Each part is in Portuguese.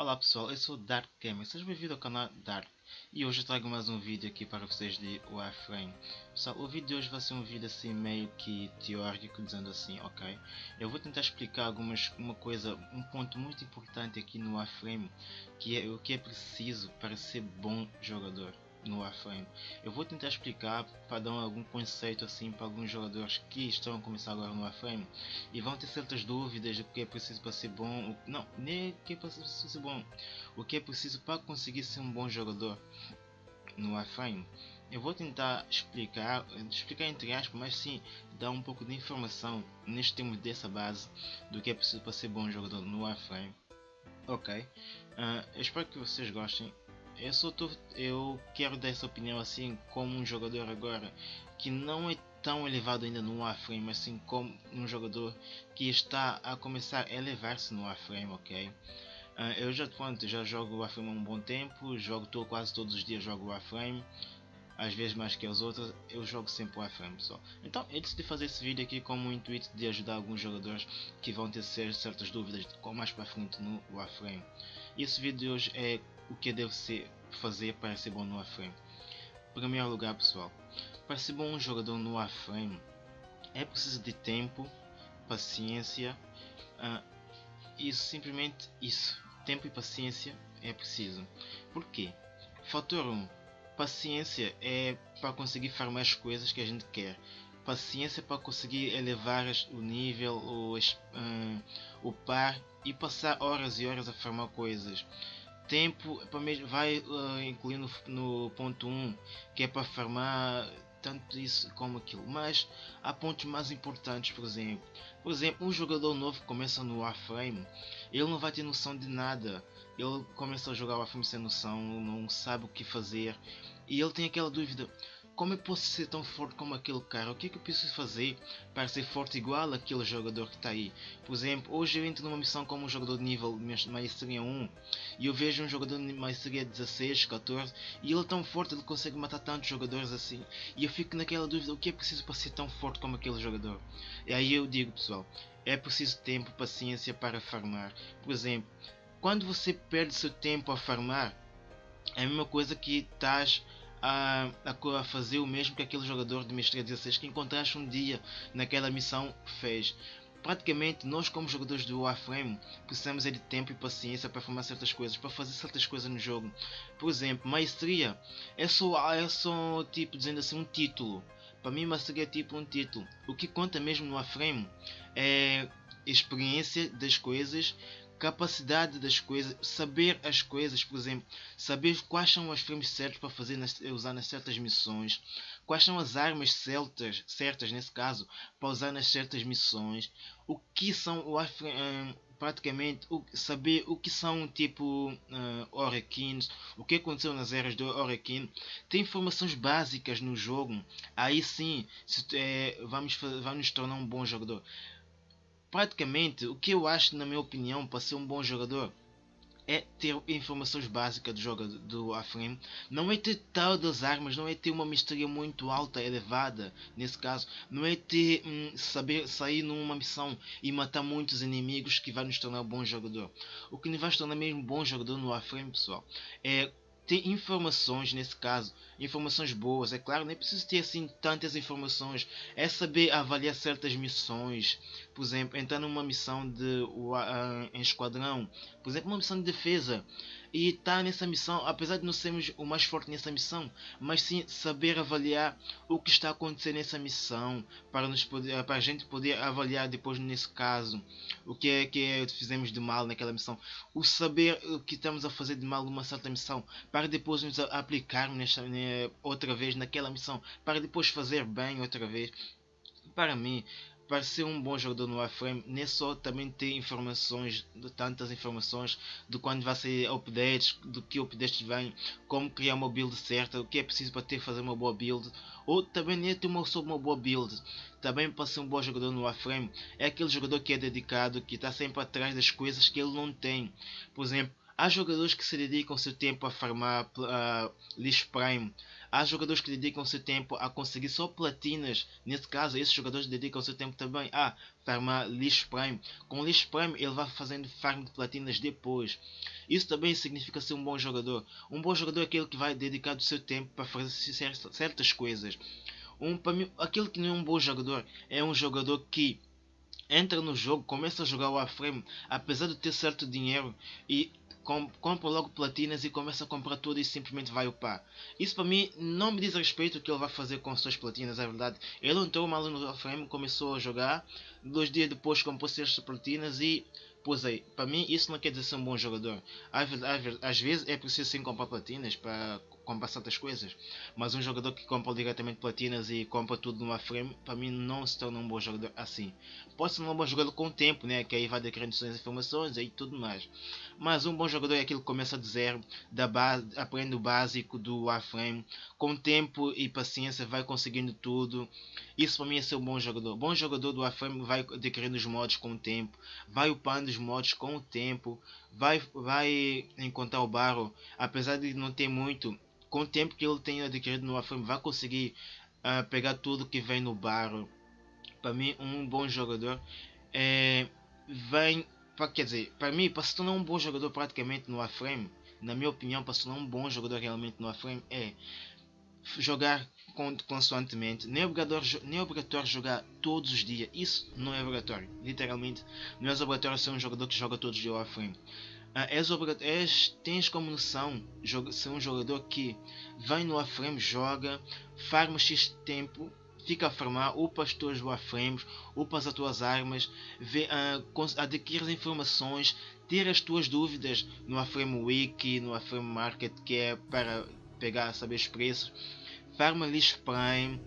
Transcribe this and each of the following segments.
Olá pessoal, eu sou Dark Gamer, sejam bem-vindos ao canal Dark e hoje eu trago mais um vídeo aqui para vocês de Warframe. Pessoal, o vídeo de hoje vai ser um vídeo assim meio que teórico, dizendo assim, ok? Eu vou tentar explicar algumas, uma coisa, um ponto muito importante aqui no Warframe, que é o que é preciso para ser bom jogador no Warframe. Eu vou tentar explicar para dar algum conceito assim para alguns jogadores que estão a começar agora no Warframe e vão ter certas dúvidas do que é preciso para ser bom, não, nem o que é preciso ser bom, o que é preciso para conseguir ser um bom jogador no Warframe. Eu vou tentar explicar, explicar entre aspas, mas sim dar um pouco de informação neste termo dessa base do que é preciso para ser bom jogador no Warframe. Ok, uh, eu espero que vocês gostem eu só tô, eu quero dar essa opinião assim como um jogador agora que não é tão elevado ainda no Warframe, mas sim como um jogador que está a começar a elevar-se no Warframe, ok? Uh, eu já, pronto, já jogo Warframe há um bom tempo, jogo tô, quase todos os dias jogo Warframe, às vezes mais que as outras, eu jogo sempre Warframe pessoal. Então eu decidi fazer esse vídeo aqui com o intuito de ajudar alguns jogadores que vão ter certas dúvidas com mais para frente no Warframe. E esse vídeo de hoje é o que devo ser, fazer para ser bom no Warframe. Em primeiro lugar, pessoal, para ser bom um jogador no Warframe é preciso de tempo, paciência, uh, isso simplesmente isso, tempo e paciência é preciso. Por quê? Fator 1. Paciência é para conseguir farmar as coisas que a gente quer. Paciência para conseguir elevar o nível, o, uh, o par e passar horas e horas a farmar coisas tempo vai uh, incluindo no ponto 1 que é para farmar tanto isso como aquilo. Mas há pontos mais importantes por exemplo por exemplo um jogador novo que começa no Warframe ele não vai ter noção de nada. Ele começa a jogar Warframe sem noção não sabe o que fazer. E ele tem aquela dúvida como eu posso ser tão forte como aquele cara? O que é que eu preciso fazer para ser forte igual aquele jogador que está aí? Por exemplo, hoje eu entro numa missão como um jogador de nível maestria 1 e eu vejo um jogador de maestria 16, 14 e ele é tão forte, ele consegue matar tantos jogadores assim e eu fico naquela dúvida, o que é preciso para ser tão forte como aquele jogador? E aí eu digo pessoal, é preciso tempo, paciência para farmar. Por exemplo, quando você perde seu tempo a farmar, é a mesma coisa que estás a, a, fazer o mesmo que aquele jogador de Mestria 16 que encontraste um dia naquela missão fez. Praticamente, nós como jogadores do Warframe precisamos é de tempo e paciência para formar certas coisas, para fazer certas coisas no jogo. Por exemplo, maestria é só, é só tipo dizendo assim um título. Para mim, maestria é tipo um título. O que conta mesmo no Warframe é experiência das coisas capacidade das coisas, saber as coisas, por exemplo, saber quais são os frames certos para fazer nas, usar nas certas missões, quais são as armas certas, certas nesse caso, para usar nas certas missões, o que são o uh, praticamente o, saber o que são tipo uh, Orekins, o que aconteceu nas eras do Orekin, tem informações básicas no jogo, aí sim se, é, vamos, vamos tornar um bom jogador praticamente o que eu acho na minha opinião para ser um bom jogador é ter informações básicas do jogo do Afrim. Não é ter tal das armas, não é ter uma misteria muito alta, elevada, nesse caso. Não é ter hum, saber sair numa missão e matar muitos inimigos que vai nos tornar um bom jogador. O que nos vai tornar mesmo um bom jogador no Afrim, pessoal, é ter informações nesse caso, informações boas, é claro, nem preciso ter assim tantas informações, é saber avaliar certas missões, por exemplo, entrar numa missão de uh, em esquadrão, por exemplo, uma missão de defesa, e tá nessa missão, apesar de não sermos o mais forte nessa missão, mas sim saber avaliar o que está acontecendo nessa missão, para, nos poder, para a gente poder avaliar depois nesse caso, o que é que fizemos de mal naquela missão, o saber o que estamos a fazer de mal numa certa missão, para depois nos aplicarmos nesta, né, outra vez naquela missão, para depois fazer bem outra vez. Para mim, para ser um bom jogador no Warframe, nem só também ter informações, tantas informações de quando vai sair updates, do que updates vêm, como criar uma build certa, o que é preciso para ter fazer uma boa build, ou também nem ter uma, sobre uma boa build. Também para ser um bom jogador no Warframe, é aquele jogador que é dedicado, que está sempre atrás das coisas que ele não tem. Por exemplo, Há jogadores que se dedicam seu tempo a farmar uh, lixo prime. Há jogadores que dedicam seu tempo a conseguir só platinas. Nesse caso, esses jogadores dedicam seu tempo também a farmar lixo prime. Com lixo prime, ele vai fazendo farm de platinas depois. Isso também significa ser um bom jogador. Um bom jogador é aquele que vai dedicar o seu tempo para fazer certas coisas. Um, para mim, aquele que não é um bom jogador é um jogador que entra no jogo, começa a jogar o Warframe, apesar de ter certo dinheiro e compra logo platinas e começa a comprar tudo e simplesmente vai upar. Isso para mim não me diz respeito o que ele vai fazer com as suas platinas, é verdade. Ele entrou mal no Warframe, começou a jogar, dois dias depois comprou certas platinas e Pois é, para mim isso não quer dizer ser um bom jogador. Às, às, às vezes é preciso sim comprar platinas para compra certas coisas. Mas um jogador que compra diretamente platinas e compra tudo numa frame, para mim não se torna um bom jogador assim. Pode ser um bom jogador com o tempo, né? que aí vai adquirindo suas informações e tudo mais. Mas um bom jogador é aquele que começa de zero, da base, aprende o básico do Warframe, com tempo e paciência vai conseguindo tudo. Isso para mim é ser um bom jogador. Bom jogador do Warframe vai adquirindo os modos com o tempo, vai upando os modos com o tempo, vai, vai encontrar o barro, apesar de não ter muito, com o tempo que ele tem adquirido no Warframe, vai conseguir uh, pegar tudo que vem no barro. Para mim, um bom jogador é, vem, quer dizer, para mim, para se tornar um bom jogador praticamente no Warframe, na minha opinião, para se tornar um bom jogador realmente no Warframe, é jogar constantemente. Nem é, obrigatório, nem é obrigatório jogar todos os dias. Isso não é obrigatório. Literalmente, não é obrigatório ser um jogador que joga todos os dias Warframe. Uh, és, és, tens como noção ser um jogador que vem no Warframe, joga, farma X tempo, fica a farmar, upa as tuas Warframes, upa as tuas armas, vê, uh, adquires informações, tira as tuas dúvidas no Warframe Wiki, no Warframe Market, que é para pegar, saber os preços, farma lixo Prime,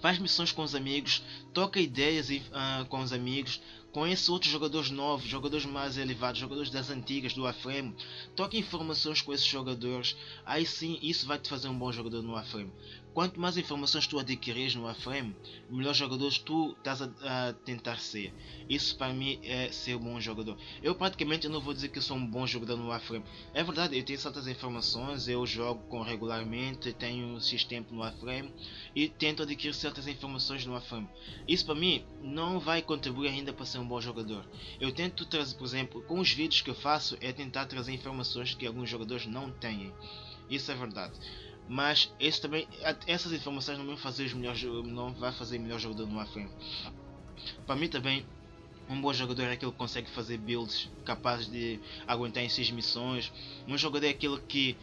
faz missões com os amigos, toca ideias uh, com os amigos, Conheça outros jogadores novos, jogadores mais elevados, jogadores das antigas, do Aframe. Toque informações com esses jogadores. Aí sim, isso vai te fazer um bom jogador no Aframe. Quanto mais informações tu adquires no Warframe, melhor jogador tu estás a, a, tentar ser. Isso para mim é ser um bom jogador. Eu praticamente não vou dizer que sou um bom jogador no Warframe. É verdade, eu tenho certas informações, eu jogo com regularmente, tenho X tempo no Warframe e tento adquirir certas informações no Warframe. Isso para mim não vai contribuir ainda para ser um bom jogador. Eu tento trazer, por exemplo, com os vídeos que eu faço, é tentar trazer informações que alguns jogadores não têm. Isso é verdade. Mas esse também, essas informações não vão fazer os melhores, não vai fazer melhor jogador no frente. Para mim também um bom jogador é aquele que consegue fazer builds capazes de aguentar em 6 missões. Um jogador é aquele que,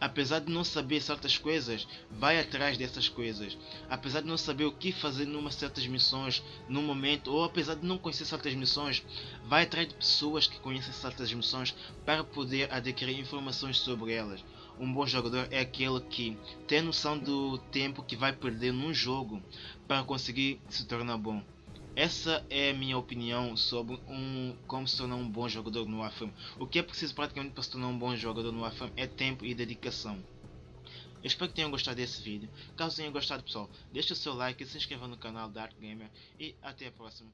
apesar de não saber certas coisas, vai atrás dessas coisas. Apesar de não saber o que fazer numa certas missões, no momento, ou apesar de não conhecer certas missões, vai atrás de pessoas que conhecem certas missões para poder adquirir informações sobre elas um bom jogador é aquele que tem noção do tempo que vai perder num jogo para conseguir se tornar bom. Essa é a minha opinião sobre um, como se tornar um bom jogador no Warframe. O que é preciso praticamente para se tornar um bom jogador no Warframe é tempo e dedicação. Eu espero que tenham gostado desse vídeo. Caso tenham gostado pessoal, deixe o seu like, se inscreva no canal Dark Gamer e até a próxima.